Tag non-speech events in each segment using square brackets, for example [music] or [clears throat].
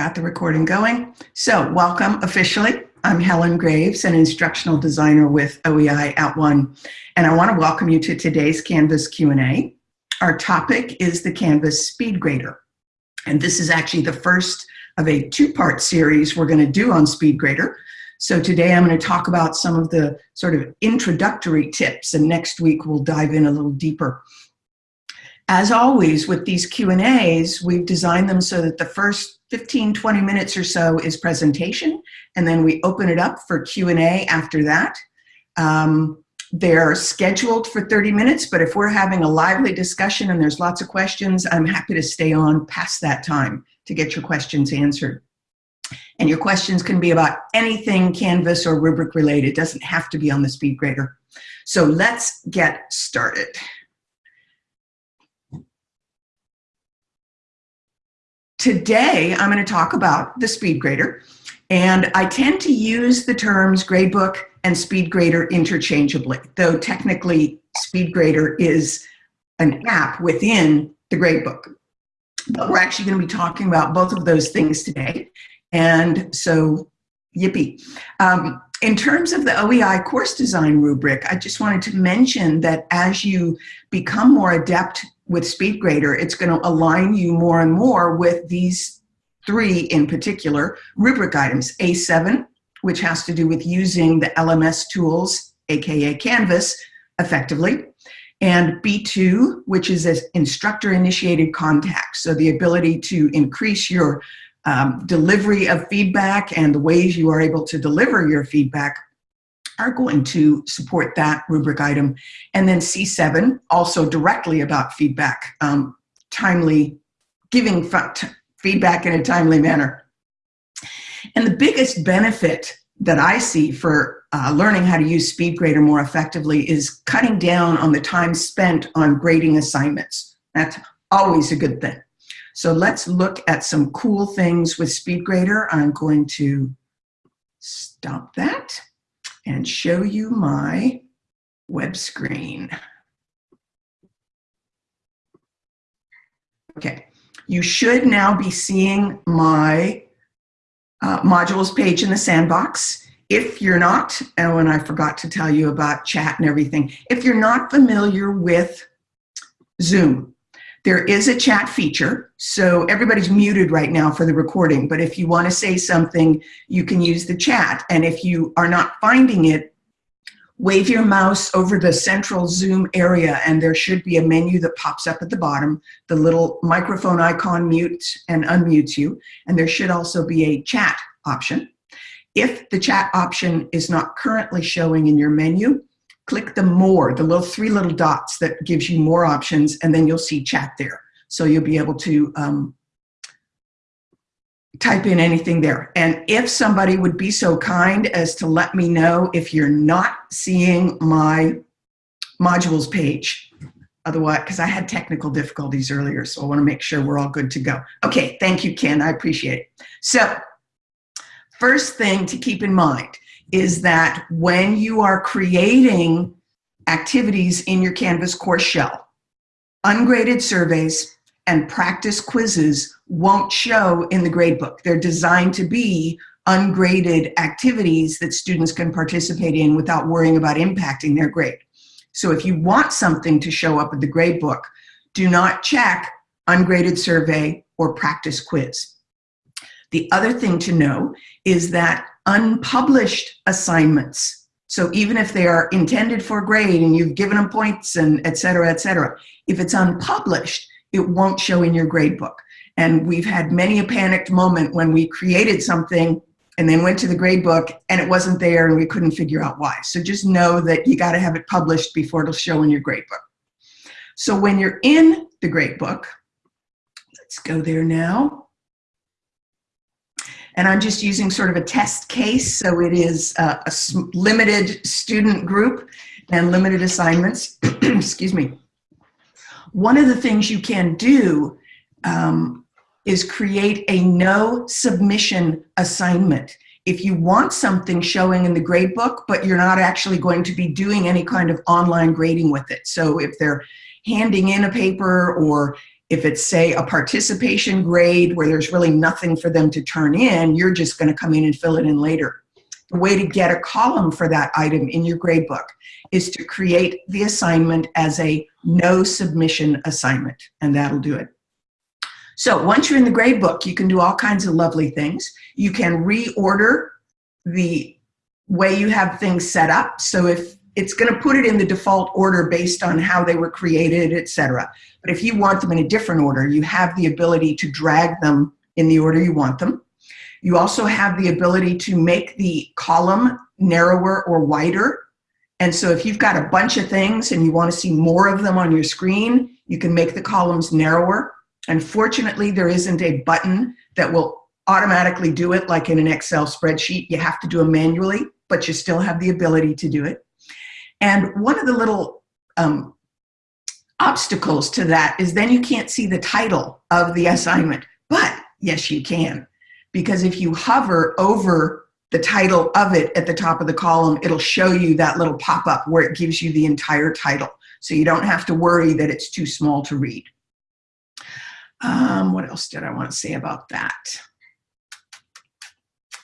Got the recording going. So welcome officially. I'm Helen Graves, an instructional designer with OEI at @ONE, and I want to welcome you to today's Canvas Q&A. Our topic is the Canvas SpeedGrader, and this is actually the first of a two-part series we're going to do on SpeedGrader. So today I'm going to talk about some of the sort of introductory tips, and next week we'll dive in a little deeper. As always, with these Q&As, we've designed them so that the first 15, 20 minutes or so is presentation, and then we open it up for Q&A after that. Um, they're scheduled for 30 minutes, but if we're having a lively discussion and there's lots of questions, I'm happy to stay on past that time to get your questions answered. And your questions can be about anything Canvas or rubric related. It doesn't have to be on the SpeedGrader. So let's get started. Today, I'm going to talk about the speed grader, and I tend to use the terms gradebook and SpeedGrader interchangeably, though technically SpeedGrader is an app within the gradebook. But we're actually going to be talking about both of those things today, and so yippee. Um, in terms of the OEI course design rubric, I just wanted to mention that as you become more adept with SpeedGrader, it's going to align you more and more with these three in particular rubric items. A7, which has to do with using the LMS tools, aka Canvas, effectively. And B2, which is an instructor-initiated contact, so the ability to increase your um, delivery of feedback and the ways you are able to deliver your feedback are going to support that rubric item. And then C7, also directly about feedback, um, timely, giving feedback in a timely manner. And the biggest benefit that I see for uh, learning how to use SpeedGrader more effectively is cutting down on the time spent on grading assignments. That's always a good thing. So let's look at some cool things with SpeedGrader. I'm going to stop that and show you my web screen. Okay, you should now be seeing my uh, modules page in the sandbox. If you're not, oh, and I forgot to tell you about chat and everything, if you're not familiar with Zoom, there is a chat feature, so everybody's muted right now for the recording, but if you want to say something, you can use the chat. And if you are not finding it, wave your mouse over the central Zoom area and there should be a menu that pops up at the bottom. The little microphone icon mutes and unmutes you, and there should also be a chat option. If the chat option is not currently showing in your menu, click the more, the little three little dots that gives you more options, and then you'll see chat there. So you'll be able to um, type in anything there. And if somebody would be so kind as to let me know if you're not seeing my modules page, otherwise, because I had technical difficulties earlier, so I want to make sure we're all good to go. Okay, thank you, Ken, I appreciate it. So, first thing to keep in mind is that when you are creating activities in your Canvas course shell, ungraded surveys and practice quizzes won't show in the gradebook. They're designed to be ungraded activities that students can participate in without worrying about impacting their grade. So if you want something to show up in the gradebook, do not check ungraded survey or practice quiz. The other thing to know is that unpublished assignments, so even if they are intended for grade and you've given them points and et cetera, et cetera, if it's unpublished, it won't show in your grade book. And we've had many a panicked moment when we created something and then went to the grade book and it wasn't there and we couldn't figure out why. So just know that you got to have it published before it'll show in your grade book. So when you're in the grade book, let's go there now. And I'm just using sort of a test case. So it is a, a limited student group and limited assignments. [clears throat] Excuse me. One of the things you can do um, is create a no submission assignment. If you want something showing in the gradebook, but you're not actually going to be doing any kind of online grading with it. So if they're handing in a paper or If it's, say, a participation grade where there's really nothing for them to turn in, you're just going to come in and fill it in later. The way to get a column for that item in your gradebook is to create the assignment as a no submission assignment, and that'll do it. So once you're in the gradebook, you can do all kinds of lovely things. You can reorder the way you have things set up. So if it's going to put it in the default order based on how they were created, etc. But if you want them in a different order, you have the ability to drag them in the order you want them. You also have the ability to make the column narrower or wider. And so if you've got a bunch of things and you want to see more of them on your screen, you can make the columns narrower. Unfortunately, there isn't a button that will automatically do it like in an Excel spreadsheet. You have to do it manually, but you still have the ability to do it. And one of the little um, obstacles to that is then you can't see the title of the assignment. But yes, you can. Because if you hover over the title of it at the top of the column, it'll show you that little pop-up where it gives you the entire title. So you don't have to worry that it's too small to read. Um, what else did I want to say about that?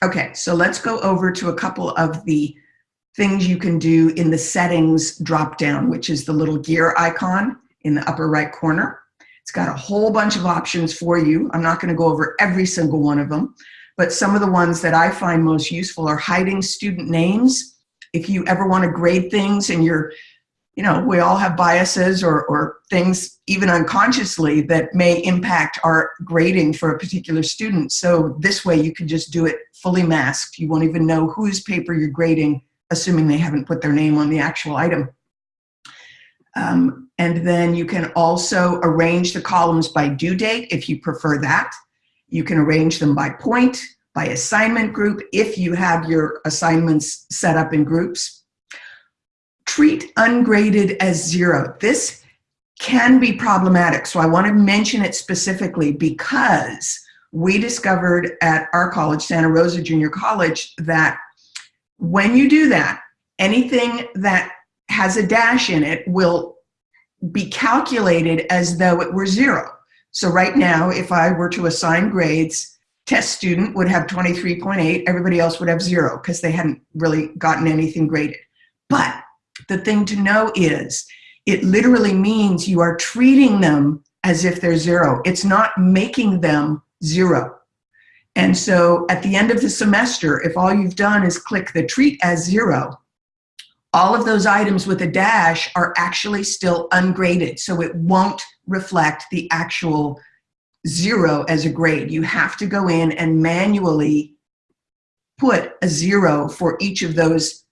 Okay, so let's go over to a couple of the things you can do in the settings drop down, which is the little gear icon in the upper right corner. It's got a whole bunch of options for you. I'm not going to go over every single one of them, but some of the ones that I find most useful are hiding student names. If you ever want to grade things and you're, you know, we all have biases or, or things even unconsciously that may impact our grading for a particular student. So this way you can just do it fully masked. You won't even know whose paper you're grading assuming they haven't put their name on the actual item. Um, and then you can also arrange the columns by due date if you prefer that. You can arrange them by point, by assignment group, if you have your assignments set up in groups. Treat ungraded as zero. This can be problematic, so I want to mention it specifically because we discovered at our college, Santa Rosa Junior College, that when you do that, anything that has a dash in it will be calculated as though it were zero. So right now, if I were to assign grades, test student would have 23.8, everybody else would have zero because they hadn't really gotten anything graded. But the thing to know is it literally means you are treating them as if they're zero. It's not making them zero. And so at the end of the semester, if all you've done is click the treat as zero, all of those items with a dash are actually still ungraded. So it won't reflect the actual zero as a grade. You have to go in and manually put a zero for each of those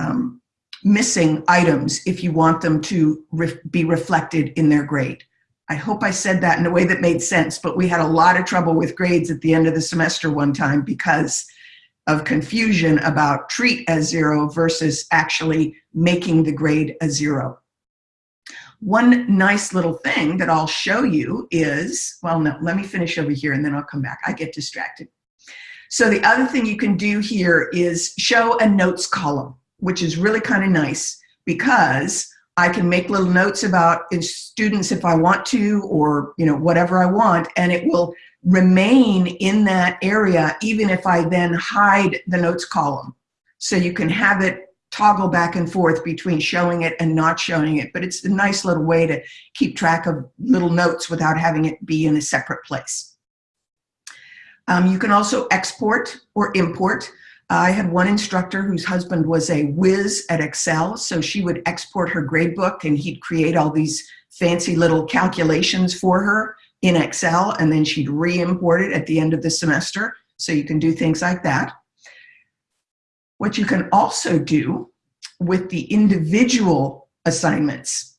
um, missing items if you want them to re be reflected in their grade. I hope I said that in a way that made sense, but we had a lot of trouble with grades at the end of the semester one time because of confusion about treat as zero versus actually making the grade a zero. One nice little thing that I'll show you is, well, no, let me finish over here and then I'll come back. I get distracted. So the other thing you can do here is show a notes column, which is really kind of nice because I can make little notes about students if I want to, or you know whatever I want, and it will remain in that area even if I then hide the notes column. So you can have it toggle back and forth between showing it and not showing it, but it's a nice little way to keep track of little notes without having it be in a separate place. Um, you can also export or import. I had one instructor whose husband was a whiz at Excel, so she would export her gradebook and he'd create all these fancy little calculations for her in Excel and then she'd re-import it at the end of the semester. So you can do things like that. What you can also do with the individual assignments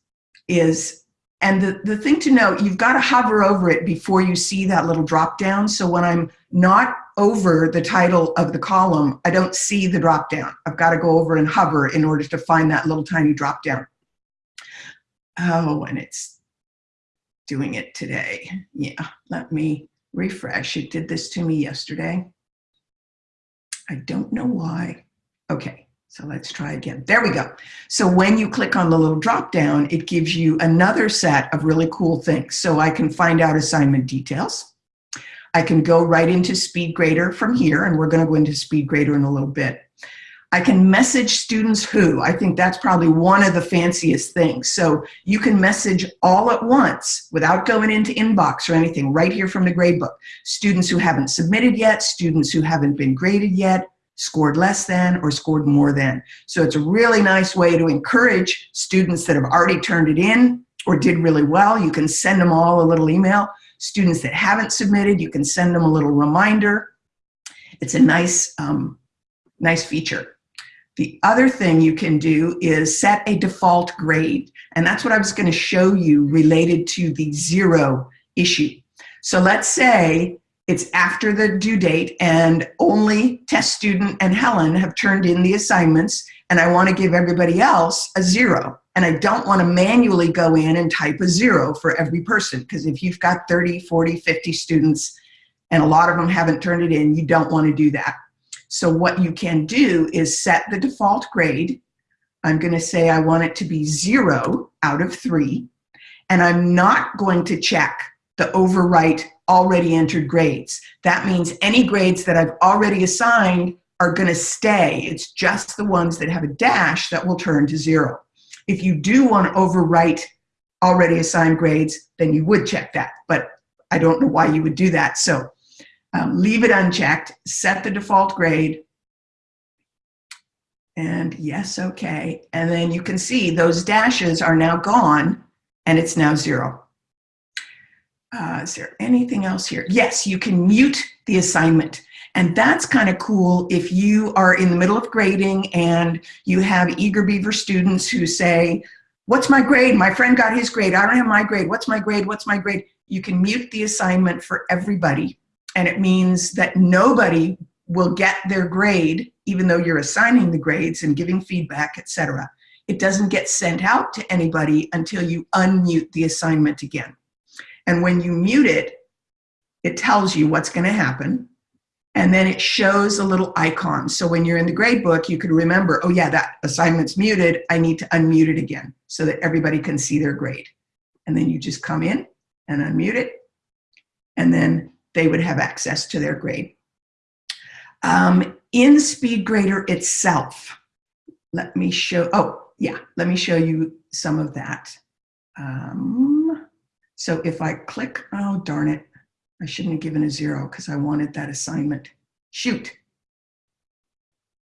is, and the, the thing to note, you've got to hover over it before you see that little drop down. So when I'm not over the title of the column, I don't see the drop down. I've got to go over and hover in order to find that little tiny drop down. Oh, and it's doing it today. Yeah, let me refresh. It did this to me yesterday. I don't know why. Okay, So let's try again. There we go. So when you click on the little drop down, it gives you another set of really cool things. So I can find out assignment details. I can go right into SpeedGrader from here, and we're going to go into SpeedGrader in a little bit. I can message students who, I think that's probably one of the fanciest things. So you can message all at once without going into inbox or anything right here from the gradebook. Students who haven't submitted yet, students who haven't been graded yet, scored less than or scored more than. So it's a really nice way to encourage students that have already turned it in or did really well. You can send them all a little email. Students that haven't submitted, you can send them a little reminder. It's a nice, um, nice feature. The other thing you can do is set a default grade. And that's what I was gonna show you related to the zero issue. So let's say it's after the due date and only test student and Helen have turned in the assignments and I wanna give everybody else a zero. And I don't wanna manually go in and type a zero for every person because if you've got 30, 40, 50 students and a lot of them haven't turned it in, you don't wanna do that. So what you can do is set the default grade. I'm going to say I want it to be zero out of three. And I'm not going to check the overwrite already entered grades. That means any grades that I've already assigned are going to stay. It's just the ones that have a dash that will turn to zero. If you do want to overwrite already assigned grades, then you would check that. But I don't know why you would do that. So um, leave it unchecked, set the default grade, and yes, okay. And then you can see those dashes are now gone and it's now zero. Uh, is there anything else here? Yes, you can mute the assignment. And that's kind of cool if you are in the middle of grading and you have eager beaver students who say, what's my grade? My friend got his grade. I don't have my grade. What's my grade? What's my grade? You can mute the assignment for everybody and it means that nobody will get their grade, even though you're assigning the grades and giving feedback, etc. It doesn't get sent out to anybody until you unmute the assignment again. And when you mute it, it tells you what's going to happen. And then it shows a little icon. So when you're in the grade book, you can remember, oh yeah, that assignment's muted. I need to unmute it again so that everybody can see their grade. And then you just come in and unmute it. And then they would have access to their grade. Um, in SpeedGrader itself, let me show, oh yeah, let me show you some of that. Um, so if I click, oh darn it, I shouldn't have given a zero because I wanted that assignment. Shoot.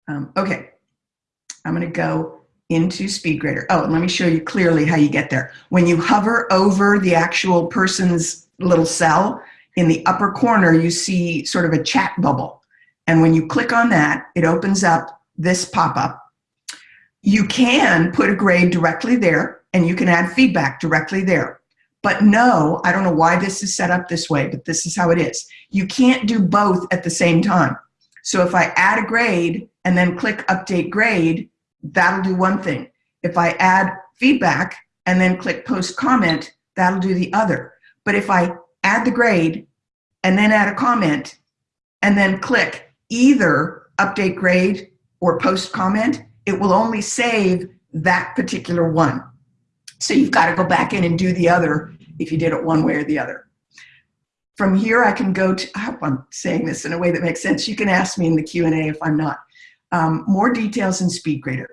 Um, okay, I'm gonna go into SpeedGrader. Oh, and let me show you clearly how you get there. When you hover over the actual person's little cell, in the upper corner, you see sort of a chat bubble. And when you click on that, it opens up this pop-up. You can put a grade directly there and you can add feedback directly there. But no, I don't know why this is set up this way, but this is how it is. You can't do both at the same time. So if I add a grade and then click update grade, that'll do one thing. If I add feedback and then click post comment, that'll do the other. But if I add the grade and then add a comment and then click either update grade or post comment, it will only save that particular one. So you've got to go back in and do the other if you did it one way or the other. From here, I can go to, I hope I'm saying this in a way that makes sense. You can ask me in the Q&A if I'm not. Um, more details in SpeedGrader.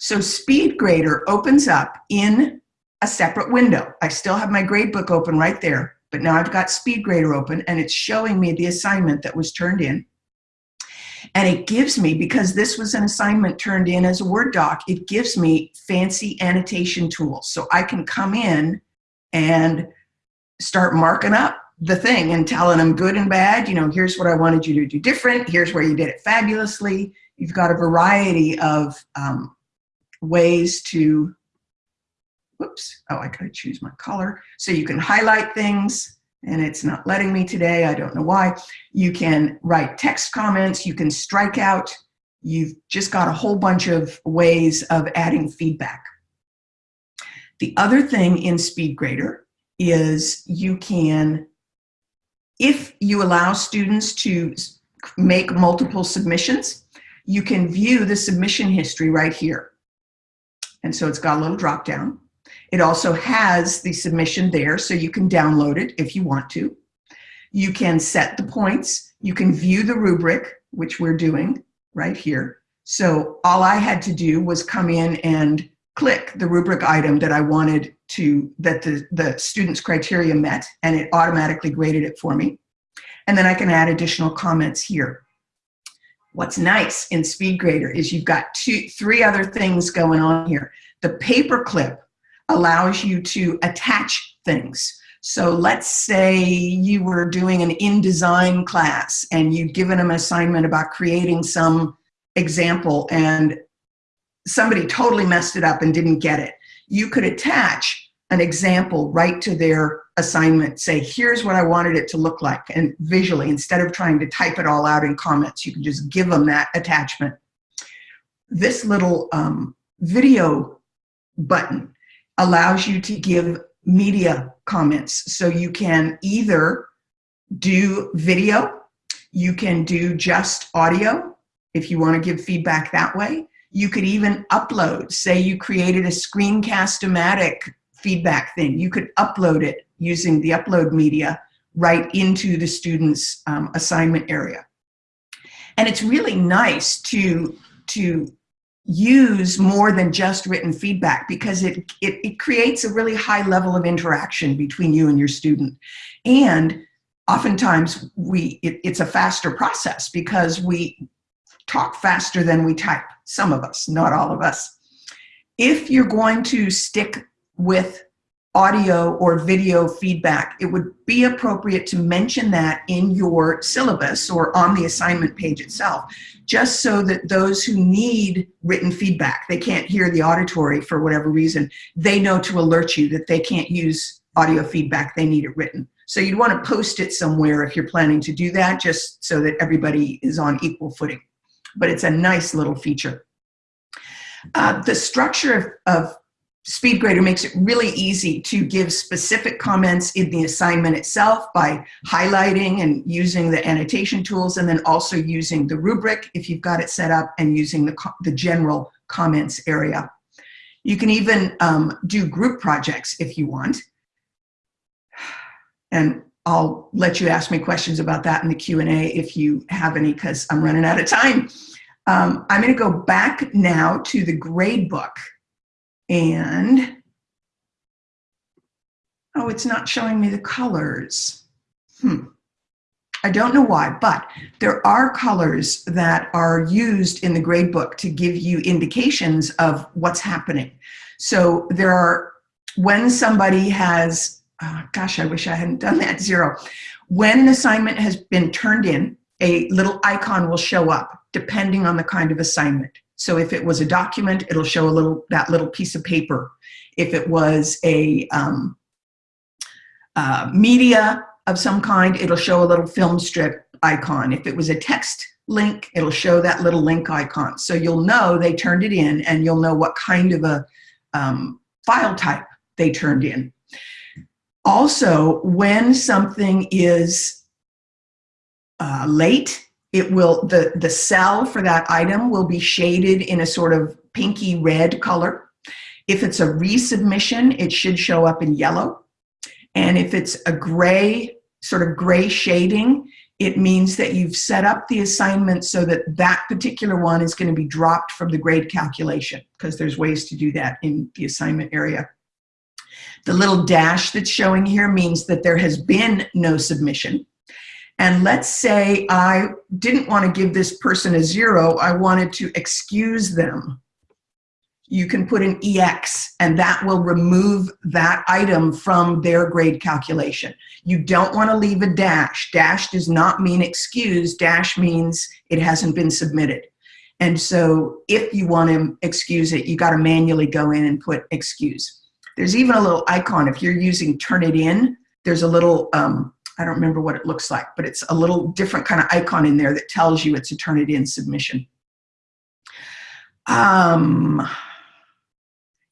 So SpeedGrader opens up in a separate window. I still have my gradebook open right there. But now I've got SpeedGrader open and it's showing me the assignment that was turned in. And it gives me, because this was an assignment turned in as a Word doc, it gives me fancy annotation tools. So I can come in and start marking up the thing and telling them good and bad, you know, here's what I wanted you to do different, here's where you did it fabulously. You've got a variety of um, ways to whoops, oh, I gotta choose my color. So you can highlight things and it's not letting me today, I don't know why. You can write text comments, you can strike out, you've just got a whole bunch of ways of adding feedback. The other thing in SpeedGrader is you can, if you allow students to make multiple submissions, you can view the submission history right here. And so it's got a little drop down. It also has the submission there, so you can download it if you want to. You can set the points. You can view the rubric, which we're doing right here. So all I had to do was come in and click the rubric item that I wanted to, that the, the student's criteria met, and it automatically graded it for me. And then I can add additional comments here. What's nice in SpeedGrader is you've got two, three other things going on here. The paperclip allows you to attach things. So let's say you were doing an InDesign class and you'd given them an assignment about creating some example and somebody totally messed it up and didn't get it. You could attach an example right to their assignment, say, here's what I wanted it to look like, and visually, instead of trying to type it all out in comments, you can just give them that attachment. This little um, video button allows you to give media comments. So you can either do video, you can do just audio if you want to give feedback that way. You could even upload, say you created a screencast-o-matic feedback thing. You could upload it using the upload media right into the student's um, assignment area. And it's really nice to, to use more than just written feedback because it, it, it, creates a really high level of interaction between you and your student. And oftentimes we it, it's a faster process because we talk faster than we type, some of us, not all of us. If you're going to stick with audio or video feedback, it would be appropriate to mention that in your syllabus or on the assignment page itself, just so that those who need written feedback, they can't hear the auditory for whatever reason, they know to alert you that they can't use audio feedback, they need it written. So you'd want to post it somewhere if you're planning to do that, just so that everybody is on equal footing. But it's a nice little feature. Uh, the structure of, of SpeedGrader makes it really easy to give specific comments in the assignment itself by highlighting and using the annotation tools and then also using the rubric if you've got it set up and using the, the general comments area. You can even um, do group projects if you want. And I'll let you ask me questions about that in the Q&A if you have any because I'm running out of time. Um, I'm going to go back now to the grade book and, oh, it's not showing me the colors. Hmm. I don't know why, but there are colors that are used in the gradebook to give you indications of what's happening. So there are, when somebody has, oh, gosh, I wish I hadn't done that, zero. When an assignment has been turned in, a little icon will show up depending on the kind of assignment. So if it was a document, it'll show a little that little piece of paper. If it was a um, uh, media of some kind, it'll show a little film strip icon. If it was a text link, it'll show that little link icon. So you'll know they turned it in and you'll know what kind of a um, file type they turned in. Also, when something is uh, late it will, the, the cell for that item will be shaded in a sort of pinky red color. If it's a resubmission, it should show up in yellow. And if it's a gray, sort of gray shading, it means that you've set up the assignment so that that particular one is going to be dropped from the grade calculation because there's ways to do that in the assignment area. The little dash that's showing here means that there has been no submission. And let's say I didn't want to give this person a zero, I wanted to excuse them. You can put an EX and that will remove that item from their grade calculation. You don't want to leave a dash. Dash does not mean excuse, dash means it hasn't been submitted. And so if you want to excuse it, you got to manually go in and put excuse. There's even a little icon, if you're using Turnitin, there's a little um, I don't remember what it looks like, but it's a little different kind of icon in there that tells you it's a Turnitin submission. Um,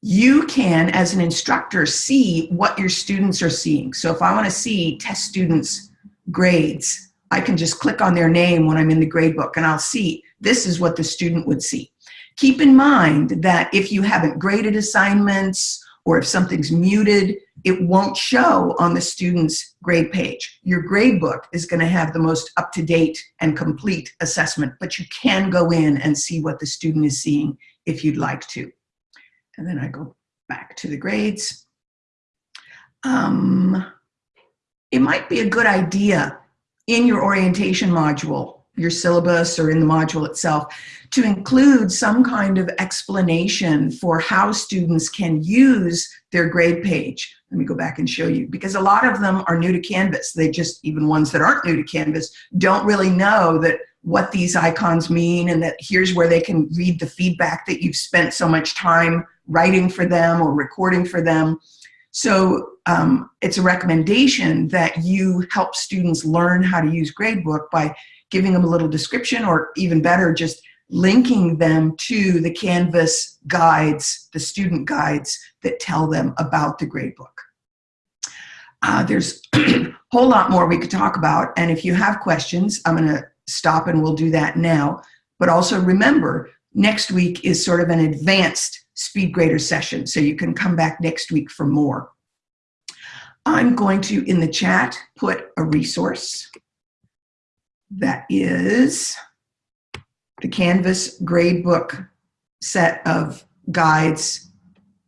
you can, as an instructor, see what your students are seeing. So if I want to see test students' grades, I can just click on their name when I'm in the grade book and I'll see this is what the student would see. Keep in mind that if you haven't graded assignments or if something's muted, it won't show on the student's grade page. Your grade book is gonna have the most up-to-date and complete assessment, but you can go in and see what the student is seeing if you'd like to. And then I go back to the grades. Um, it might be a good idea in your orientation module, your syllabus or in the module itself, to include some kind of explanation for how students can use their grade page. Let me go back and show you, because a lot of them are new to Canvas. They just, even ones that aren't new to Canvas, don't really know that what these icons mean and that here's where they can read the feedback that you've spent so much time writing for them or recording for them. So um, it's a recommendation that you help students learn how to use Gradebook by giving them a little description or even better, just linking them to the Canvas guides, the student guides that tell them about the gradebook. Uh, there's a [clears throat] whole lot more we could talk about, and if you have questions, I'm gonna stop and we'll do that now. But also remember, next week is sort of an advanced speed grader session, so you can come back next week for more. I'm going to, in the chat, put a resource that is the Canvas gradebook set of guides,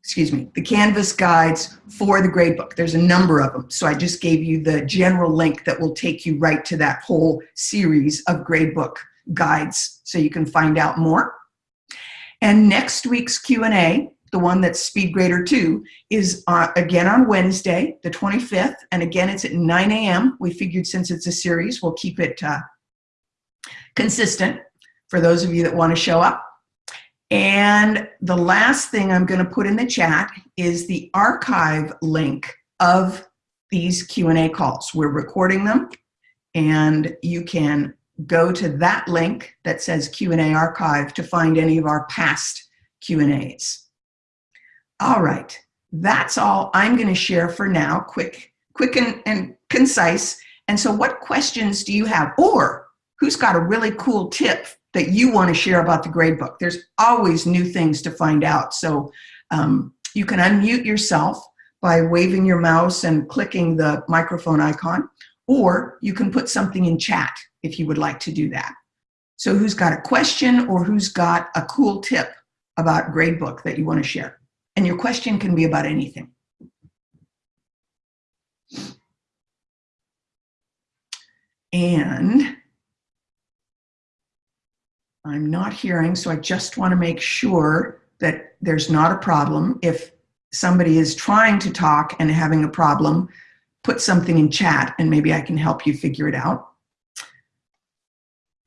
excuse me, the Canvas guides for the gradebook. There's a number of them. So I just gave you the general link that will take you right to that whole series of gradebook guides so you can find out more. And next week's Q&A, the one that's SpeedGrader 2, is uh, again on Wednesday, the 25th, and again it's at 9 a.m. We figured since it's a series, we'll keep it uh, consistent for those of you that want to show up. And the last thing I'm going to put in the chat is the archive link of these Q&A calls. We're recording them and you can go to that link that says Q&A archive to find any of our past Q&As. All right, that's all I'm going to share for now, quick, quick and, and concise. And so what questions do you have? Or who's got a really cool tip that you want to share about the gradebook. There's always new things to find out. So um, you can unmute yourself by waving your mouse and clicking the microphone icon, or you can put something in chat if you would like to do that. So who's got a question or who's got a cool tip about gradebook that you want to share? And your question can be about anything. And I'm not hearing, so I just want to make sure that there's not a problem. If somebody is trying to talk and having a problem, put something in chat and maybe I can help you figure it out.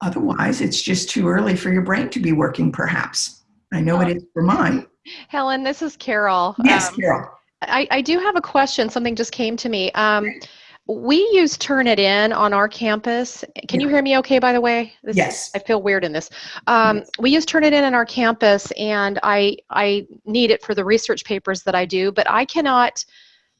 Otherwise, it's just too early for your brain to be working, perhaps. I know it is for mine. Helen, this is Carol. Yes, um, Carol. I, I do have a question. Something just came to me. Um, we use Turnitin on our campus. Can you hear me okay, by the way? This, yes. I feel weird in this. Um, yes. We use Turnitin on our campus, and I, I need it for the research papers that I do, but I cannot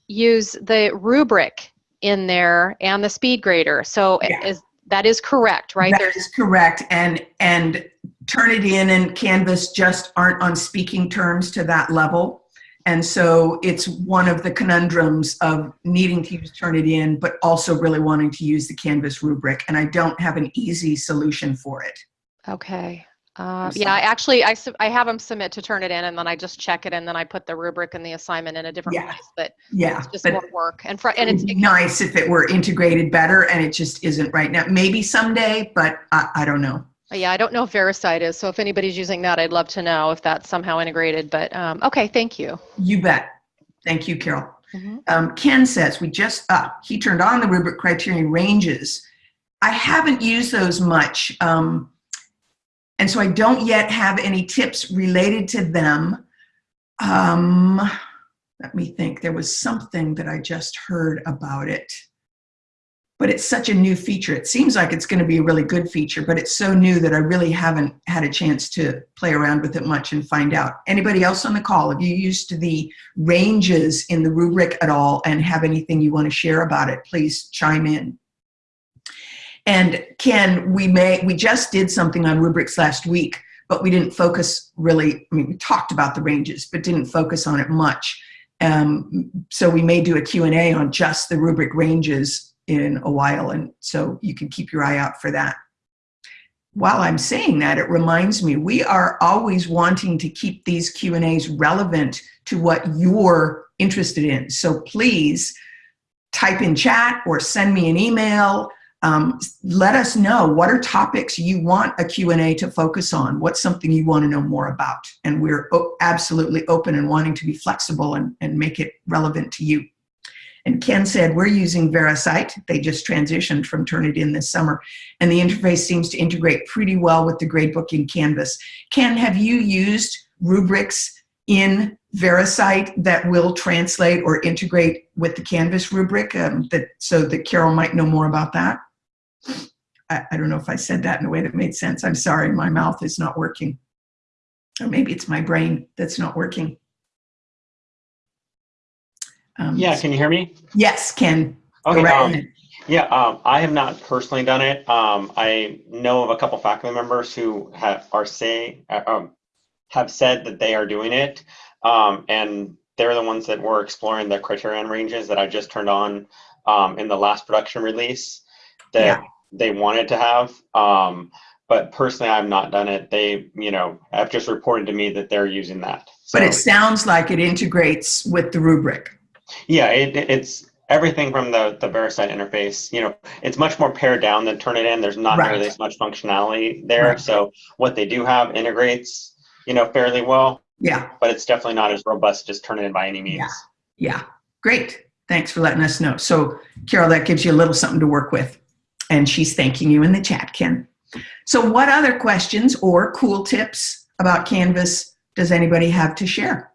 use the rubric in there and the speed grader. So yeah. is, that is correct, right? That There's, is correct. And, and Turnitin and Canvas just aren't on speaking terms to that level. And so it's one of the conundrums of needing to use Turnitin, but also really wanting to use the Canvas rubric. And I don't have an easy solution for it. Okay. Uh, yeah, I actually, I, I have them submit to Turnitin and then I just check it and then I put the rubric and the assignment in a different yeah. place. But yeah, it's just more work. And, for, and it's nice if it were integrated better and it just isn't right now. Maybe someday, but I, I don't know. Yeah, I don't know if VeriCite is, so if anybody's using that, I'd love to know if that's somehow integrated, but um, okay, thank you. You bet. Thank you, Carol. -hmm. um, Ken says, we just, uh, he turned on the rubric criterion ranges. I haven't used those much, um, and so I don't yet have any tips related to them. Um, let me think, there was something that I just heard about it but it's such a new feature. It seems like it's going to be a really good feature, but it's so new that I really haven't had a chance to play around with it much and find out. Anybody else on the call, have you used the ranges in the rubric at all and have anything you want to share about it, please chime in. And Ken, we may, we just did something on rubrics last week, but we didn't focus really, I mean, we talked about the ranges, but didn't focus on it much. Um, so we may do a Q&A on just the rubric ranges in a while. And so you can keep your eye out for that. While I'm saying that, it reminds me, we are always wanting to keep these Q&As relevant to what you're interested in. So please type in chat or send me an email. Um, let us know what are topics you want a Q&A to focus on. What's something you want to know more about? And we're absolutely open and wanting to be flexible and, and make it relevant to you. And Ken said, we're using VeriCite. They just transitioned from Turnitin this summer. And the interface seems to integrate pretty well with the gradebook in Canvas. Ken, have you used rubrics in VeriCite that will translate or integrate with the Canvas rubric um, that, so that Carol might know more about that? I, I don't know if I said that in a way that made sense. I'm sorry, my mouth is not working. Or maybe it's my brain that's not working. Um, yeah, can you hear me? Yes, Ken. Okay. Um, yeah, um, I have not personally done it. Um, I know of a couple faculty members who have, are say uh, um, have said that they are doing it, um, and they're the ones that were exploring the criterion ranges that I just turned on in the last production release that yeah. they wanted to have. but personally, I've not done it. They, you know, have just reported to me that they're using that. So, but it sounds like it integrates with the rubric. Yeah, it, it's everything from the, the VeriCite interface. You know, it's much more pared down than Turnitin. There's not right. nearly as much functionality there. Right. So what they do have integrates, you know, fairly well. Yeah. But it's definitely not as robust as Turnitin by any means. Yeah. yeah. Great. Thanks for letting us know. So, Carol, that gives you a little something to work with. And she's thanking you in the chat, Ken. So, what other questions or cool tips about Canvas does anybody have to share?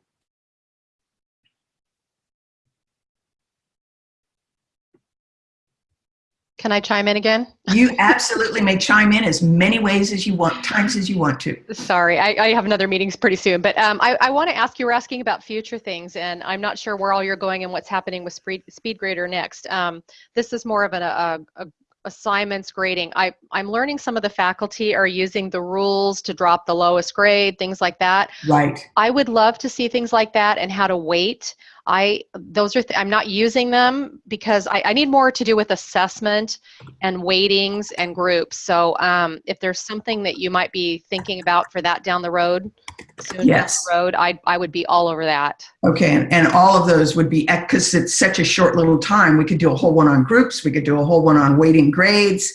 Can I chime in again? You [laughs] absolutely may chime in as many ways as you want, times as you want to. Sorry, I, I have another meetings pretty soon, but um, I, I want to ask you, we're asking about future things, and I'm not sure where all you're going and what's happening with Speed, SpeedGrader next. Um, this is more of an, a, a assignments grading. I, I'm learning some of the faculty are using the rules to drop the lowest grade, things like that. Right. I would love to see things like that and how to weight. I those are th I'm not using them because I, I, need more to do with assessment and weightings and groups. So um, if there's something that you might be thinking about for that down the road, soon yes. down the road, I I would be all over that. Okay, and, and all of those would be because it's such a short little time. We could do a whole one on groups. We could do a whole one on weighting grades,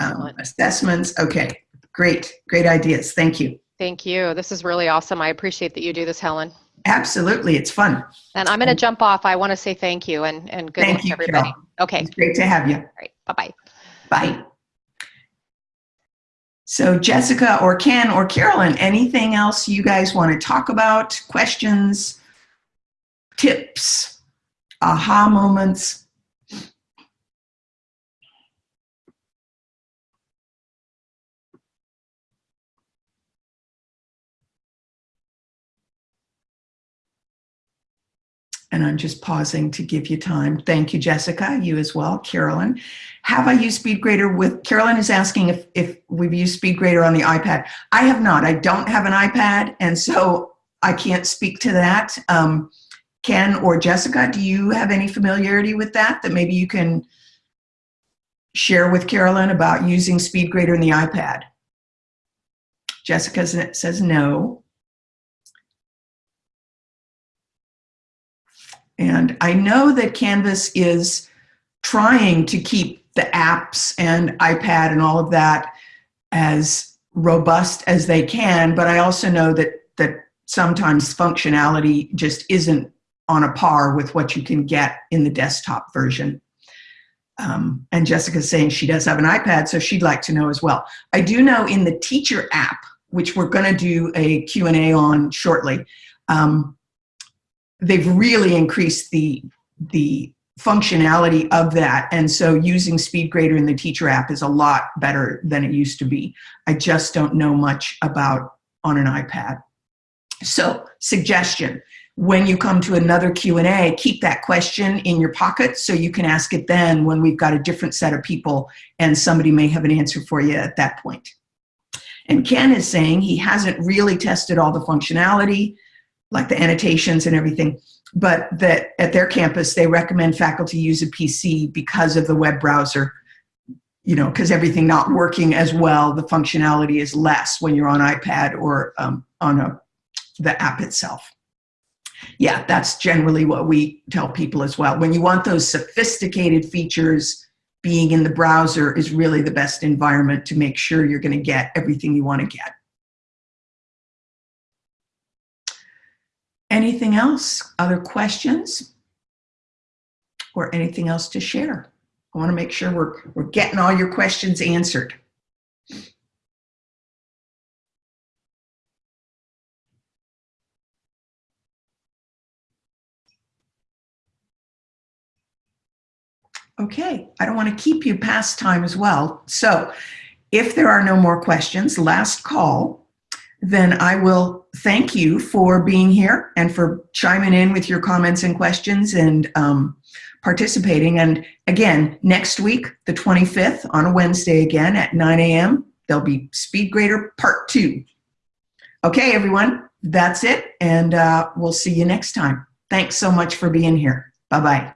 um, assessments. Okay, great, great ideas. Thank you. Thank you. This is really awesome. I appreciate that you do this, Helen. Absolutely, it's fun. And I'm going to jump off. I want to say thank you and, and good thank luck you, everybody. Carol. Okay. It's great to have you. All right. Bye-bye. Bye. So Jessica or Ken or Carolyn, anything else you guys want to talk about? Questions, tips, aha moments? And I'm just pausing to give you time. Thank you, Jessica, you as well, Carolyn. Have I used SpeedGrader with, Carolyn is asking if, if we've used SpeedGrader on the iPad. I have not, I don't have an iPad, and so I can't speak to that. Um, Ken or Jessica, do you have any familiarity with that, that maybe you can share with Carolyn about using SpeedGrader in the iPad? Jessica says no. And I know that Canvas is trying to keep the apps and iPad and all of that as robust as they can, but I also know that, that sometimes functionality just isn't on a par with what you can get in the desktop version. Um, and Jessica's saying she does have an iPad, so she'd like to know as well. I do know in the teacher app, which we're going to do a Q&A on shortly, um, they've really increased the the functionality of that. And so using SpeedGrader in the teacher app is a lot better than it used to be. I just don't know much about on an ipad. So suggestion when you come to another Q&A, keep that question in your pocket so you can ask it then when we've got a different set of people and somebody may have an answer for you at that point. And Ken is saying he hasn't really tested all the functionality, like the annotations and everything, but that at their campus, they recommend faculty use a PC because of the web browser, you know, because everything not working as well, the functionality is less when you're on iPad or um, on a, the app itself. Yeah, that's generally what we tell people as well. When you want those sophisticated features, being in the browser is really the best environment to make sure you're going to get everything you want to get. Anything else? Other questions? Or anything else to share? I want to make sure we're, we're getting all your questions answered. Okay, I don't want to keep you past time as well. So if there are no more questions, last call, then I will thank you for being here and for chiming in with your comments and questions and um, participating. And again, next week, the 25th, on a Wednesday again at 9 a.m., there'll be Speed Grader Part 2. Okay, everyone, that's it, and uh, we'll see you next time. Thanks so much for being here. Bye-bye.